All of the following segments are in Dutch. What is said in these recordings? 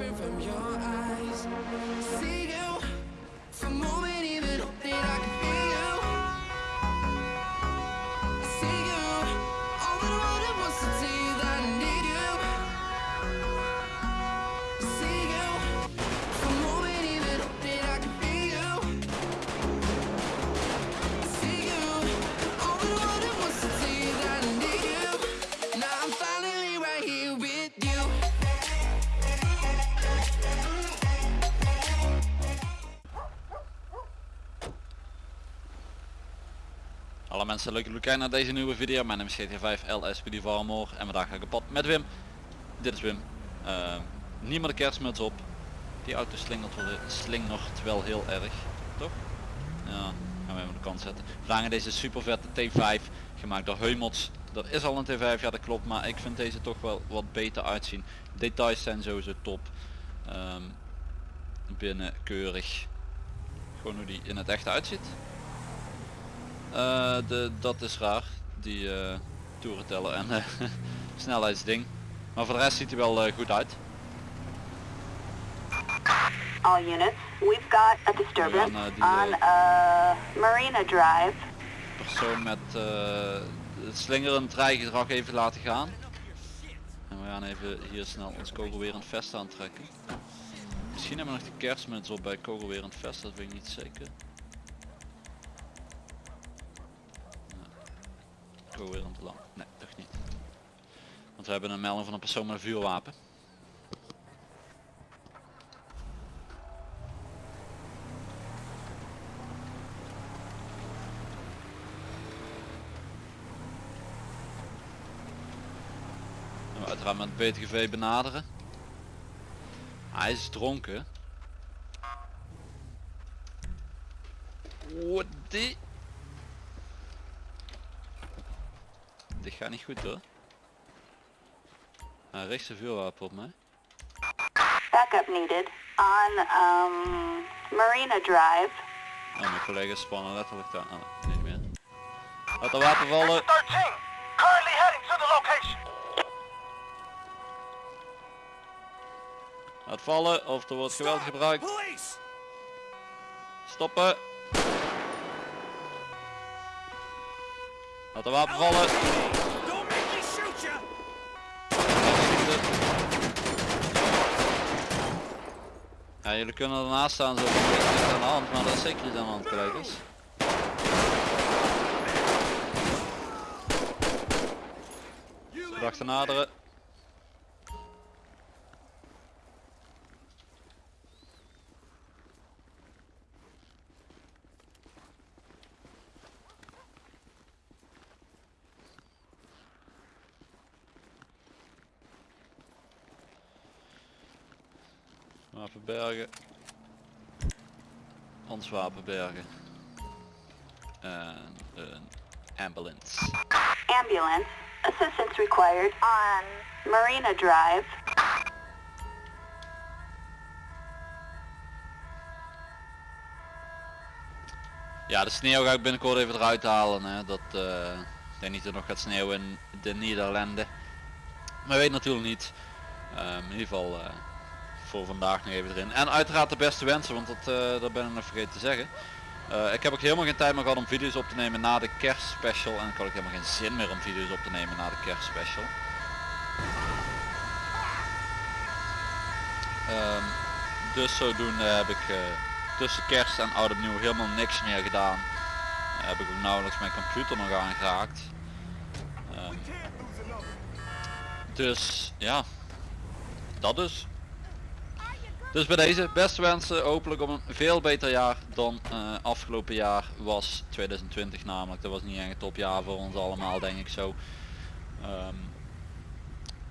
different from your eyes. See Alle mensen, leuk dat kijken naar deze nieuwe video. Mijn naam is GTA 5 LSPD Valmore en vandaag ga ik op pad met Wim. Dit is Wim. Niet meer de kerstmuts op. Die auto slingert wel, slingert wel heel erg, toch? Ja, gaan we even de kant zetten. Vandaag deze super vette T5 gemaakt door Heumots. Dat is al een T5, ja dat klopt, maar ik vind deze toch wel wat beter uitzien. Details zijn sowieso top. Ehm, binnen keurig. Gewoon hoe die in het echt uitziet. Eh, de, dat is raar, die eh toerenteller en eh, snelheidsding. Maar voor de rest ziet hij wel goed uit. All units, we've got a disturbance nou, die, on uh, Marina Drive. Persoon met het slingerend rijgedrag even laten gaan. En we gaan even hier snel ons kogelwerend vest aantrekken. Misschien hebben we nog de kerstmuts op bij kogelwerend vest, dat weet ik niet zeker. Nee toch niet. Want we hebben een melding van een persoon met een vuurwapen. En we uiteraard met het BTGV benaderen. Hij is dronken. What die? Dit gaat niet goed hoor. Hij richt zijn vuurwapen op mij. Backup needed on um, Marina Drive. Oh, mijn collega's spannen letterlijk daar. Oh, niet meer. Laat de wapen vallen. 13, currently heading to the location. Laat vallen of er wordt geweld gebruikt. Stoppen. Laat de wapen vallen. Jullie kunnen ernaast staan zo van, niks aan de hand, maar dat is zeker iets aan de hand collega's. Verdachte naderen. Ons wapen bergen. En een ambulance. Ambulance, assistance required on Marina Drive. Ja, de sneeuw ga ik binnenkort even eruit halen. Hè. Dat, eh, ik denk niet dat het nog gaat sneeuwen in de Nederlanden. Maar weet natuurlijk niet. Ehm, in ieder geval eh, voor vandaag nog even erin. En uiteraard de beste wensen, want dat, eh, ben ik nog vergeten te zeggen. Eh, ik heb ook helemaal geen tijd meer gehad om video's op te nemen na de kerstspecial. En ik had ook helemaal geen zin meer om video's op te nemen na de kerstspecial. Ehm, dus zodoende heb ik eh, tussen kerst en oud opnieuw helemaal niks meer gedaan. Heb ik ook nauwelijks mijn computer nog aangeraakt. Ehm, dus ja, dat dus. Dus bij deze beste wensen hopelijk op een veel beter jaar dan eh, afgelopen jaar was 2020 namelijk. Dat was niet echt een topjaar voor ons allemaal denk ik zo. Ehm,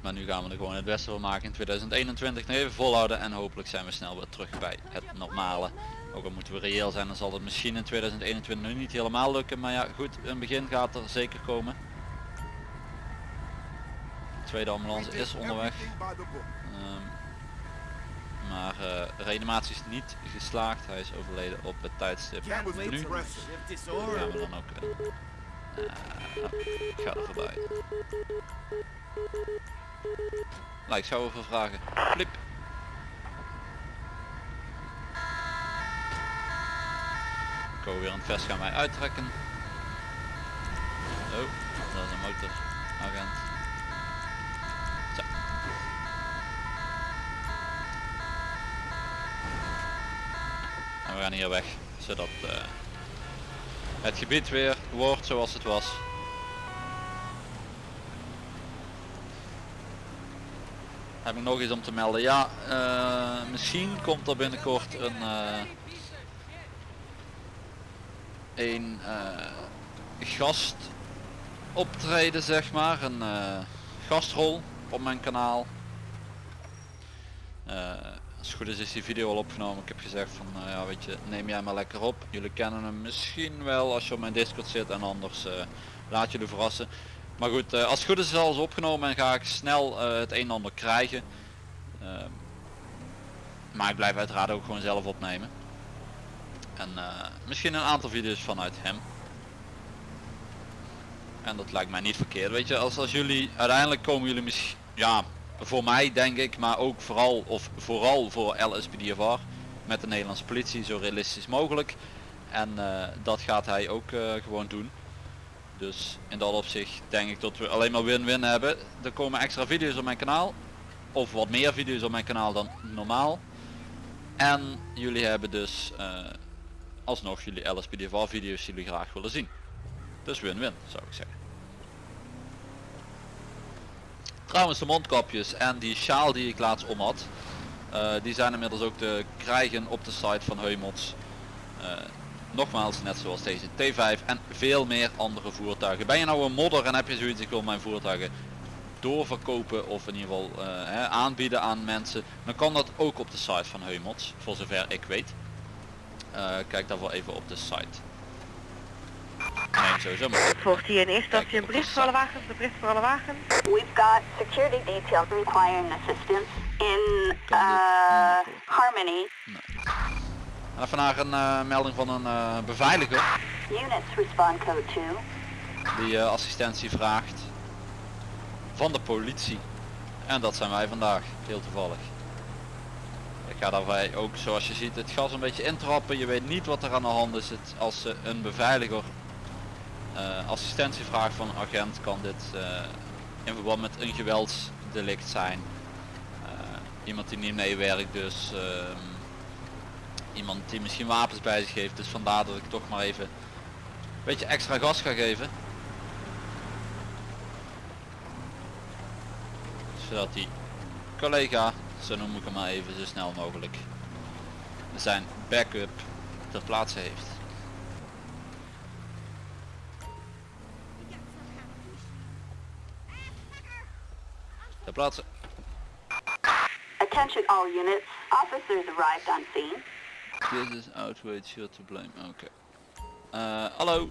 maar nu gaan we er gewoon het beste van maken in 2021 nog even volhouden en hopelijk zijn we snel weer terug bij het normale. Ook al moeten we reëel zijn dan zal het misschien in 2021 nu niet helemaal lukken. Maar ja goed, een begin gaat er zeker komen. De tweede ambulance is onderweg. Ehm, maar eh, reanimatie is niet geslaagd. Hij is overleden op het tijdstip nu. Gaan we dan ook... Eh, eh, nou, ik ga er voorbij. Nou, ik zou even vragen. Flip. Ko weer een vest gaan mij uittrekken. Oh, dat is een motoragent. We gaan hier weg, zodat eh, het gebied weer wordt zoals het was. Heb ik nog iets om te melden? Ja, eh, misschien komt er binnenkort een, eh, een gast optreden zeg maar, een gastrol op mijn kanaal. Als het goed is is die video al opgenomen. Ik heb gezegd van eh, ja weet je neem jij maar lekker op. Jullie kennen hem misschien wel als je op mijn discord zit en anders eh, laat jullie verrassen. Maar goed, eh, als het goed is is alles opgenomen en ga ik snel het een en ander krijgen. Ehm, maar ik blijf uiteraard ook gewoon zelf opnemen. En misschien een aantal video's vanuit hem. En dat lijkt mij niet verkeerd. Weet je, als, als jullie uiteindelijk komen jullie misschien, ja, voor mij denk ik, maar ook vooral of vooral voor LSPDFR met de Nederlandse politie zo realistisch mogelijk. En eh, dat gaat hij ook eh, gewoon doen. Dus in dat opzicht denk ik dat we alleen maar win-win hebben. Er komen extra video's op mijn kanaal. Of wat meer video's op mijn kanaal dan normaal. En jullie hebben dus eh, alsnog jullie LSPDFR video's die jullie graag willen zien. Dus win-win zou ik zeggen. Trouwens de mondkapjes en die sjaal die ik laatst om had. eh, die zijn inmiddels ook te krijgen op de site van Heumots. Eh, nogmaals net zoals deze T5 en veel meer andere voertuigen. Ben je nou een modder en heb je zoiets ik wil mijn voertuigen doorverkopen of in ieder geval eh, hè, aanbieden aan mensen. Dan kan dat ook op de site van Heumots voor zover ik weet. Kijk daarvoor even op de site. Nee, sowieso maar. Volgt hier in eerste instantie Kijk, een bericht voor alle wagens, een bericht voor alle wagens. We've got security details requiring assistance in uh, Harmony. Even naar een eh, melding van een eh, beveiliger Units respond code 2. die eh, assistentie vraagt van de politie. En dat zijn wij vandaag, heel toevallig. Ik ga daarbij ook zoals je ziet het gas een beetje intrappen. Je weet niet wat er aan de hand is. Het, als ze een beveiliger eh, assistentie vraagt van een agent kan dit eh, in verband met een geweldsdelict zijn. Eh, iemand die niet meewerkt dus ehm, iemand die misschien wapens bij zich heeft. Dus vandaar dat ik toch maar even een beetje extra gas ga geven. Zodat die collega, zo noem ik hem maar even, zo snel mogelijk zijn backup ter plaatse heeft. Ter plaatse. Attention all units. Officers arrived on scene. This is outrage, you're to blame. Oké. Eh, hallo.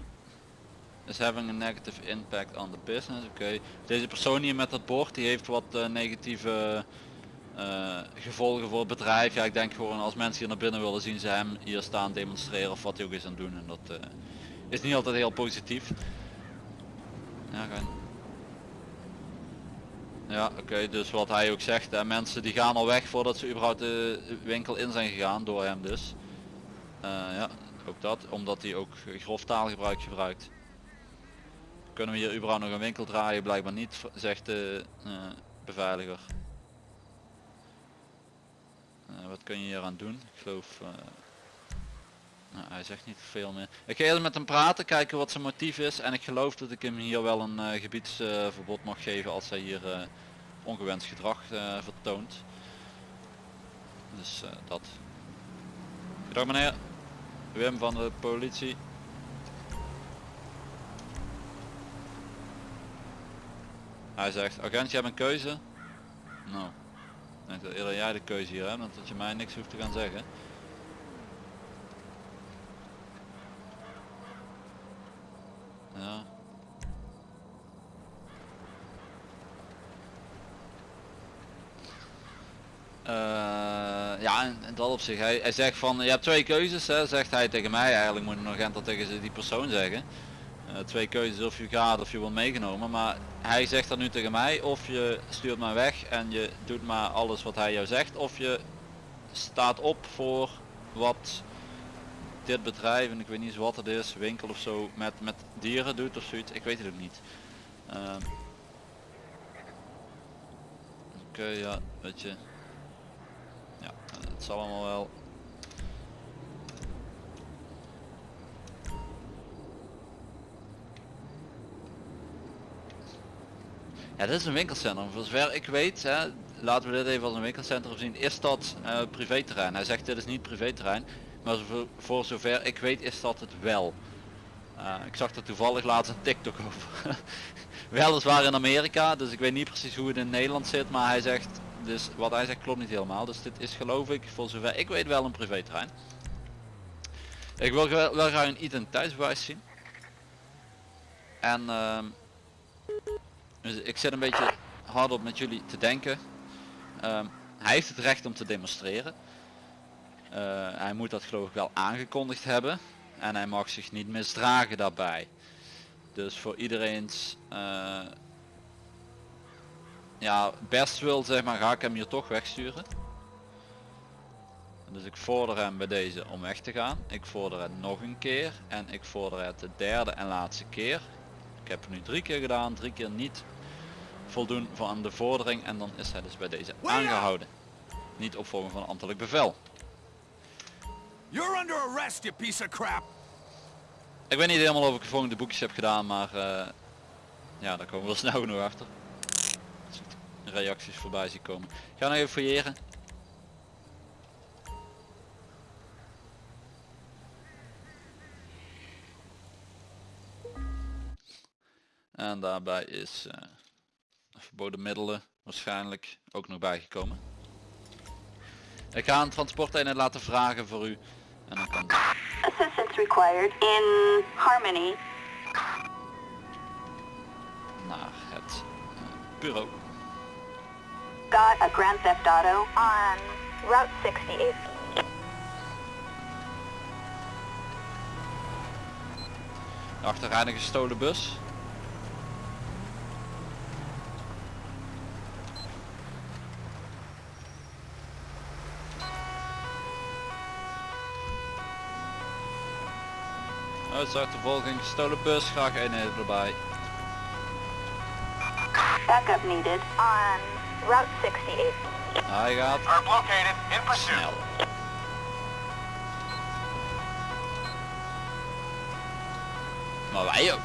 Is having a negative impact on the business. Oké. Deze persoon hier met dat bord die heeft wat eh, negatieve eh, gevolgen voor het bedrijf. Ja, ik denk gewoon als mensen hier naar binnen willen zien ze hem hier staan demonstreren of wat hij ook is aan het doen. En dat eh, is niet altijd heel positief. Ja, gaan. Ja, oké, dus wat hij ook zegt, hè, mensen die gaan al weg voordat ze überhaupt de winkel in zijn gegaan, door hem dus. Eh, ja, ook dat, omdat hij ook grof taalgebruik gebruikt. Kunnen we hier überhaupt nog een winkel draaien? Blijkbaar niet, zegt de eh, beveiliger. Eh, wat kun je hier aan doen? Ik geloof... hij zegt niet veel meer. Ik ga eerst met hem praten, kijken wat zijn motief is. En ik geloof dat ik hem hier wel een eh, gebiedsverbod mag geven als hij hier eh, ongewenst gedrag eh, vertoont. Dus dat. Goedendag meneer. Wim van de politie. Hij zegt, agent je hebt een keuze. Nou, ik denk dat eerder jij de keuze hier hebt, dat je mij niks hoeft te gaan zeggen. Ja. Eh, ja, in, dat opzicht. Hij, hij zegt van, je hebt twee keuzes, hè, zegt hij tegen mij. Eigenlijk moet een agent dat tegen die persoon zeggen. Eh, twee keuzes of je gaat of je wordt meegenomen. Maar hij zegt dat nu tegen mij, of je stuurt mij weg en je doet maar alles wat hij jou zegt. Of je staat op voor wat dit bedrijf, en ik weet niet wat het is, winkel of zo, met, met dieren doet of zoiets. Ik weet het ook niet. Ehm. Oké, ja, weet je. Ja, het zal allemaal wel. Ja, dit is een winkelcentrum. Voor zover ik weet, hè, laten we dit even als een winkelcentrum zien, is dat eh privéterrein. Hij zegt dit is niet privéterrein, maar voor, zover ik weet is dat het wel. Eh, ik zag er toevallig laatst een TikTok over. Weliswaar in Amerika, dus ik weet niet precies hoe het in Nederland zit, maar hij zegt, dus wat hij zegt klopt niet helemaal. Dus dit is geloof ik, voor zover ik weet wel een privéterrein. Ik wil wel, graag een identiteitsbewijs zien. En ehm, dus ik zit een beetje hardop met jullie te denken. Ehm, hij heeft het recht om te demonstreren. Eh, hij moet dat geloof ik wel aangekondigd hebben. En hij mag zich niet misdragen daarbij. Dus voor iedereen's eh, ja, best wil zeg maar ga ik hem hier toch wegsturen. Dus ik vorder hem bij deze om weg te gaan. Ik vorder het nog een keer. En ik vorder het de derde en laatste keer. Ik heb het nu drie keer gedaan. Drie keer niet voldoen van de vordering. En dan is hij dus bij deze aangehouden. Niet opvolgen van ambtelijk bevel. You're under arrest, you piece of crap. Ik weet niet helemaal of ik de volgende boekjes heb gedaan. Maar eh, ja, daar komen we wel snel genoeg achter. Als ik reacties voorbij zie komen. Ik ga nog even fouilleren. En daarbij is eh, verboden middelen waarschijnlijk ook nog bijgekomen. Ik ga een transporteenheid laten vragen voor u. En dan kan Assistance required in Harmony. naar het eh, bureau. Got a Grand Theft Auto on Route 68. De achterrijden gestolen bus. Uitzachtervolging gestolen bus, graag eenheden erbij. Backup needed on Route 68. Hij gaat Are located in pursuit. snel. Maar wij ook.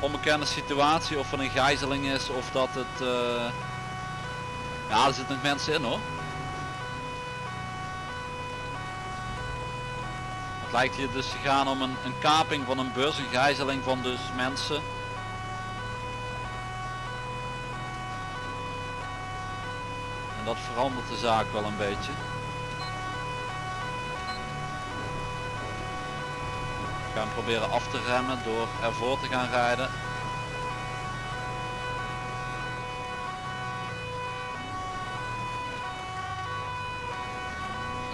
Onbekende situatie of er een gijzeling is of dat het... eh, Ja, er zitten nog mensen in hoor. Lijkt hier dus te gaan om een, een kaping van een bus, een gijzeling van dus mensen. En dat verandert de zaak wel een beetje. We gaan proberen af te remmen door ervoor te gaan rijden.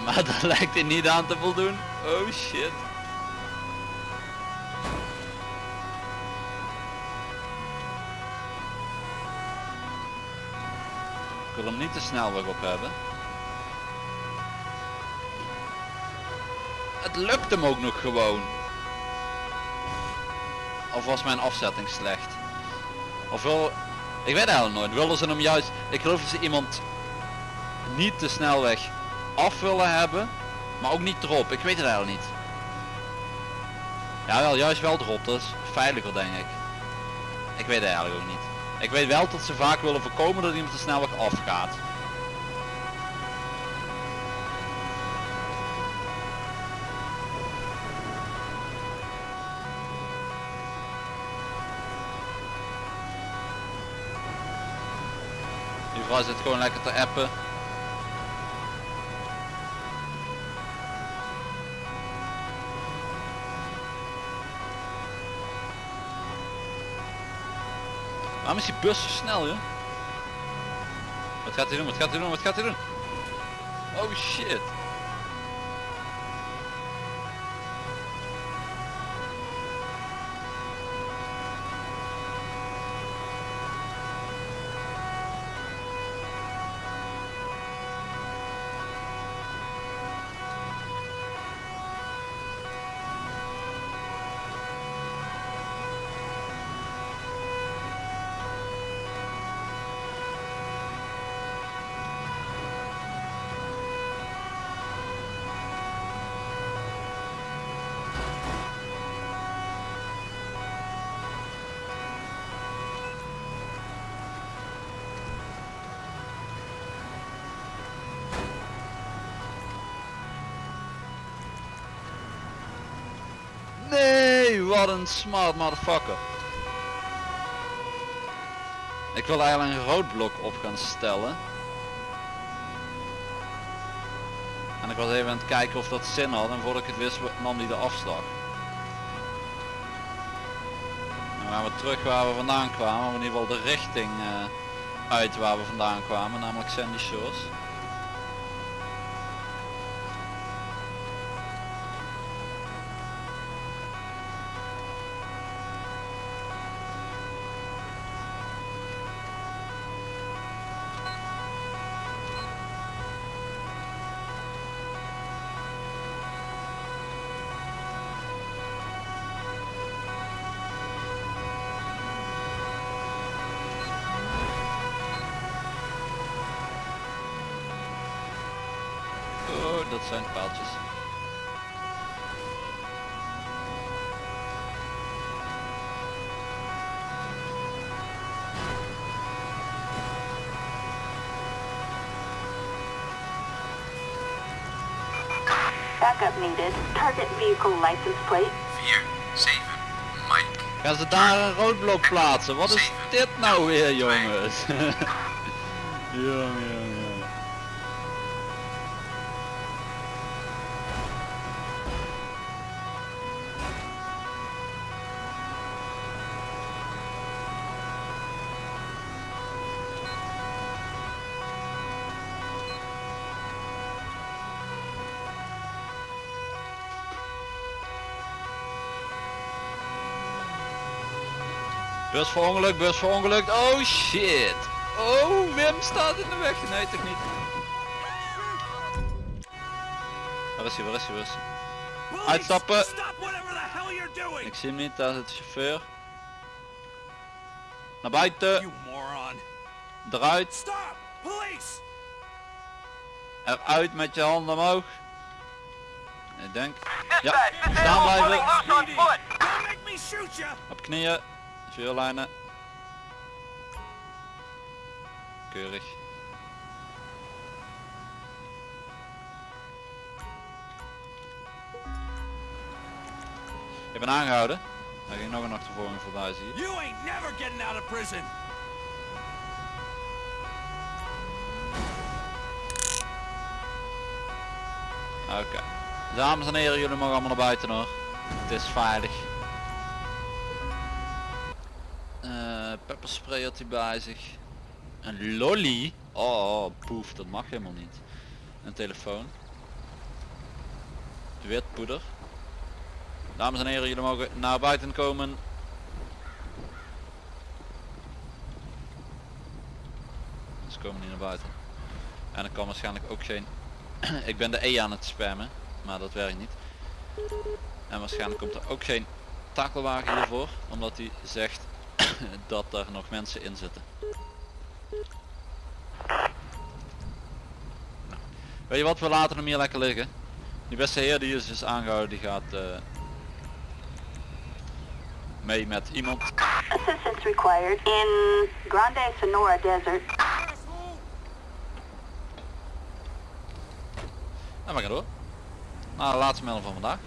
Maar daar lijkt hij niet aan te voldoen. Oh shit. Ik wil hem niet de snelweg op hebben. Het lukt hem ook nog gewoon. Of was mijn afzetting slecht? Of wil... Ik weet eigenlijk nooit. Willen ze hem juist... Ik geloof dat ze iemand niet de snelweg af willen hebben. Maar ook niet erop. Ik weet het eigenlijk niet. Ja wel, juist wel erop. Dat is veiliger denk ik. Ik weet het eigenlijk ook niet. Ik weet wel dat ze vaak willen voorkomen dat iemand de snelweg afgaat. Die vrouw zit gewoon lekker te appen. Waarom is die bus zo snel joh? Wat gaat hij doen? Wat gaat hij doen? Wat gaat hij doen? Oh shit. Een smart motherfucker. Ik wil eigenlijk een roodblok op gaan stellen. En ik was even aan het kijken of dat zin had en voordat ik het wist nam hij de afslag. En we gaan we terug waar we vandaan kwamen, of in ieder geval de richting eh, uit waar we vandaan kwamen, namelijk Sandy Shores. Dat zijn paaltjes. Backup needed. Target vehicle license plate. 4, 7, Mike. Gaan ze daar een roodblok plaatsen? Wat is dit nou weer jongens? Jongen, jongen, Bus verongelukt, bus verongelukt. Oh shit. Oh, Wim staat in de weg. Nee, toch niet. Waar is hij, waar is hij, waar is hij? Uitstappen. Ik zie hem niet, daar zit de chauffeur. Naar buiten, eruit, eruit met je handen omhoog. Ik denk. Ja, staan blijven. Op knieën, vuurlijnen. Keurig. Ik ben aangehouden. Daar ging nog een achtervolging voorbij zie je. You ain't never getting out of prison! Oké. Dames en heren, jullie mogen allemaal naar buiten hoor. Het is veilig. Pepperspray had hij bij zich. Een lolly. Oh, poef, dat mag helemaal niet. Een telefoon. Wit poeder. Dames en heren, jullie mogen naar buiten komen. Ze komen niet naar buiten. En er kan waarschijnlijk ook geen ik ben de E aan het spammen, maar dat werkt niet. En waarschijnlijk komt er ook geen takelwagen hiervoor, omdat hij zegt dat er nog mensen in zitten. Nou, weet je wat, we laten hem hier lekker liggen. Die beste heer die is dus aangehouden, die gaat eh, mee met iemand. Assistance required in Grande Sonora Desert. En we gaan door. Naar de laatste melding van vandaag.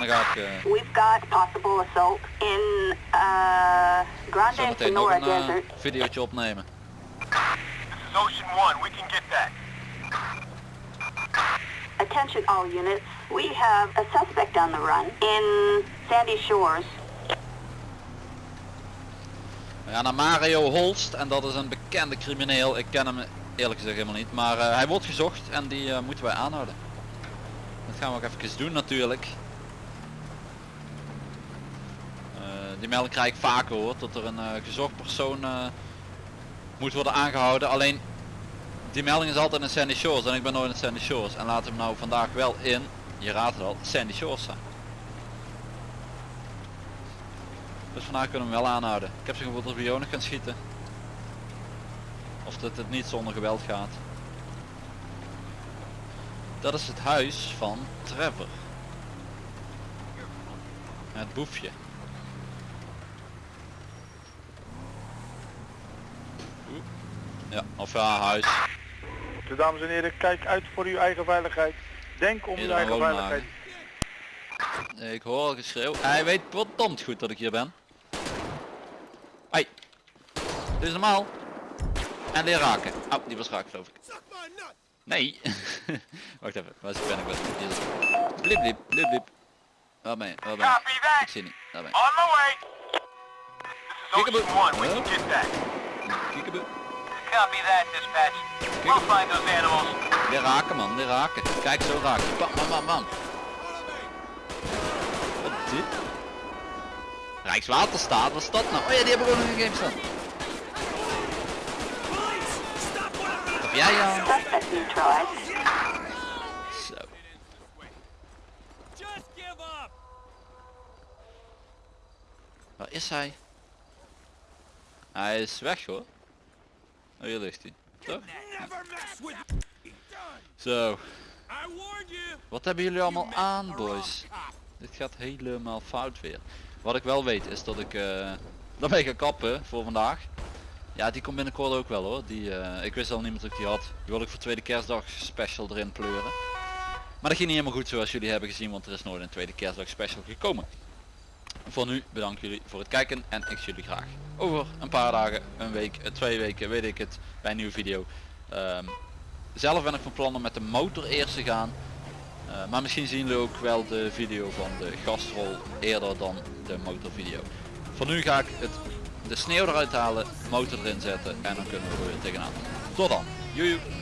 En dan ga ik eh, We've got possible assault in uh, Grande nog Sonora een eh, Desert. videootje opnemen. This is Ocean 1, we can get that. Attention all units. We have a suspect on the run in Sandy Shores. We gaan naar Mario Holst en dat is een bekende crimineel. Ik ken hem eerlijk gezegd helemaal niet. Maar eh, hij wordt gezocht en die eh, moeten wij aanhouden. Dat gaan we ook even doen natuurlijk. Die melding krijg ik vaker hoor. Dat er een eh, gezocht persoon eh, moet worden aangehouden. Alleen die melding is altijd in Sandy Shores en ik ben nooit in Sandy Shores. En laten we nou vandaag wel in, je raadt het al, Sandy Shores zijn. Dus vandaag kunnen we hem wel aanhouden. Ik heb ze gevoeld we Jonas gaan schieten. Of dat het niet zonder geweld gaat. Dat is het huis van Trevor. Het boefje. Ja, of ja, huis. Dus dames en heren, kijk uit voor uw eigen veiligheid. Denk om uw eigen veiligheid. Ik hoor al geschreeuw. Hij weet verdomd goed dat ik hier ben. Hey. Dit is normaal. En leer raken. Oh, die was raak geloof ik. Nee. Wacht even. Waar ben ik? Het. Blip blip blip blip. Waar ben je? Waar ben je? Ik zie niet. Daar ben je. On my Copy that, dispatch. We'll find those animals. Leer raken man, leer raken. Kijk zo raken. Bam bam bam bam. Wat is dit? Rijkswaterstaat, wat is dat nou? Oh ja, die hebben gewoon nog een game staan. Wat heb jij neutralized. Zo. Waar is hij? Hij is weg hoor. Oh, hier ligt hij. Toch? Zo. Wat hebben jullie allemaal aan boys? Dit gaat helemaal fout weer. Wat ik wel weet is dat ik eh dat ik ga kappen voor vandaag. Ja, die komt binnenkort ook wel hoor. Die, eh, ik wist al niet meer dat ik die had. Die wil ik voor tweede kerstdag special erin pleuren. Maar dat ging niet helemaal goed zoals jullie hebben gezien, want er is nooit een tweede kerstdag special gekomen. Voor nu bedank jullie voor het kijken en ik zie jullie graag over een paar dagen, een week, eh, twee weken, weet ik het, bij een nieuwe video. Ehm, zelf ben ik van plan om met de motor eerst te gaan. Eh, maar misschien zien jullie ook wel de video van de gastrol eerder dan de motorvideo. Voor nu ga ik het, de sneeuw eruit halen, motor erin zetten en dan kunnen we er weer tegenaan. Tot dan. Joejoe.